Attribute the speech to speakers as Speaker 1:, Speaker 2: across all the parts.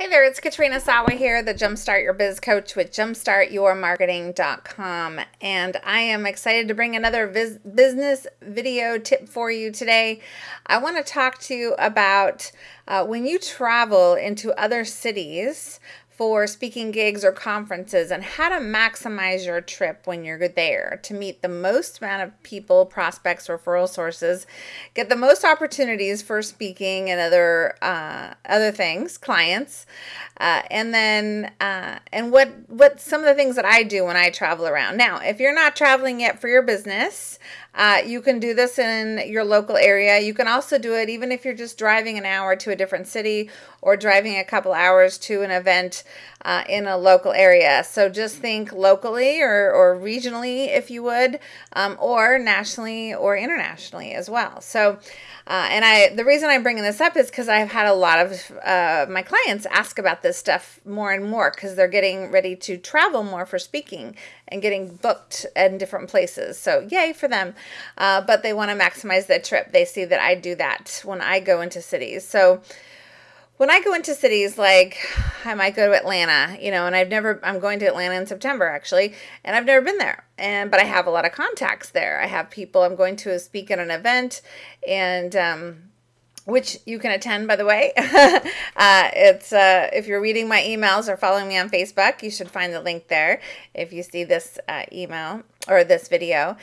Speaker 1: Hey there, it's Katrina Sawa here, the Jumpstart Your Biz Coach with jumpstartyourmarketing.com. And I am excited to bring another business video tip for you today. I want to talk to you about uh, when you travel into other cities for speaking gigs or conferences and how to maximize your trip when you're there to meet the most amount of people, prospects, referral sources, get the most opportunities for speaking and other uh, other things, clients, uh, and then uh, and what what some of the things that I do when I travel around. Now, if you're not traveling yet for your business, uh, you can do this in your local area. You can also do it even if you're just driving an hour to a different city or driving a couple hours to an event uh, in a local area. So just think locally or, or regionally, if you would, um, or nationally or internationally as well. So, uh, and I the reason I'm bringing this up is because I've had a lot of uh, my clients ask about this stuff more and more because they're getting ready to travel more for speaking and getting booked in different places. So yay for them! Uh, but they want to maximize their trip. They see that I do that when I go into cities. So when I go into cities like I might go to Atlanta, you know, and I've never I'm going to Atlanta in September actually, and I've never been there. And but I have a lot of contacts there. I have people I'm going to speak at an event and um which you can attend by the way uh, it's uh, if you're reading my emails or following me on facebook you should find the link there if you see this uh, email or this video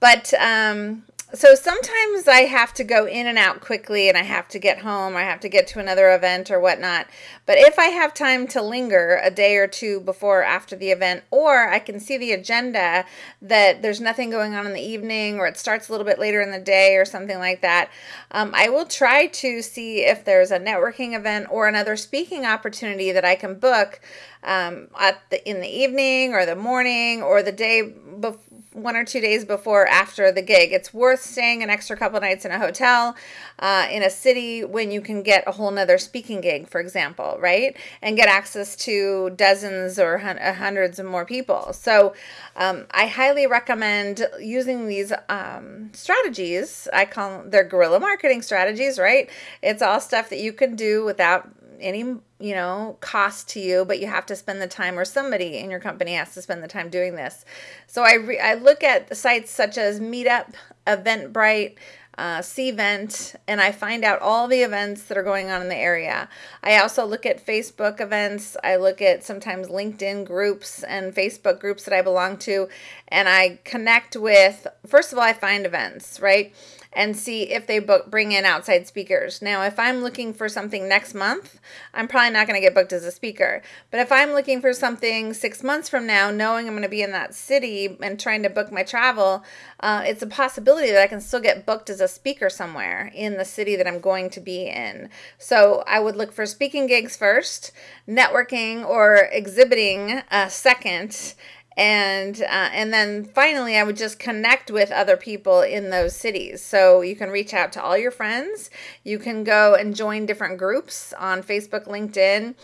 Speaker 1: but um, so sometimes I have to go in and out quickly and I have to get home, I have to get to another event or whatnot. But if I have time to linger a day or two before or after the event, or I can see the agenda that there's nothing going on in the evening or it starts a little bit later in the day or something like that, um, I will try to see if there's a networking event or another speaking opportunity that I can book um, at the, in the evening or the morning or the day before one or two days before after the gig. It's worth staying an extra couple nights in a hotel uh, in a city when you can get a whole nother speaking gig, for example, right? And get access to dozens or hun- uh, hundreds of more people. So um, I highly recommend using these um, strategies. I call them, they're guerrilla marketing strategies, right? It's all stuff that you can do without any you know cost to you but you have to spend the time or somebody in your company has to spend the time doing this so i re- i look at sites such as meetup eventbrite uh, Cvent, and I find out all the events that are going on in the area. I also look at Facebook events. I look at sometimes LinkedIn groups and Facebook groups that I belong to, and I connect with. First of all, I find events, right? And see if they book bring in outside speakers. Now, if I'm looking for something next month, I'm probably not going to get booked as a speaker. But if I'm looking for something six months from now, knowing I'm going to be in that city and trying to book my travel, uh, it's a possibility that I can still get booked as a speaker somewhere in the city that I'm going to be in. So I would look for speaking gigs first, networking or exhibiting uh, second and uh, and then finally i would just connect with other people in those cities so you can reach out to all your friends you can go and join different groups on facebook linkedin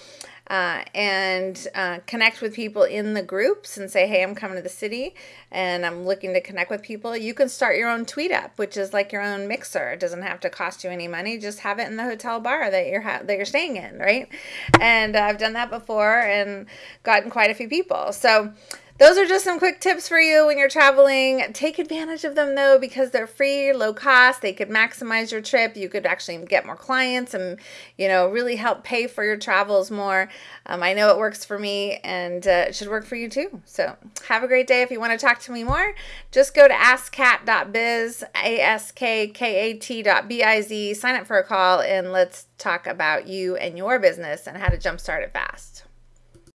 Speaker 1: uh, and uh, connect with people in the groups and say, hey, I'm coming to the city and I'm looking to connect with people. You can start your own tweet up, which is like your own mixer. It doesn't have to cost you any money. Just have it in the hotel bar that you're ha- that you're staying in, right? And uh, I've done that before and gotten quite a few people. So those are just some quick tips for you when you're traveling. Take advantage of them though because they're free, low cost. They could maximize your trip. You could actually get more clients and, you know, really help pay for your travels more. Um, I know it works for me and uh, it should work for you too. So have a great day. If you want to talk to me more, just go to askkat.biz, A-S-K-K-A-T.biz, sign up for a call and let's talk about you and your business and how to jumpstart it fast.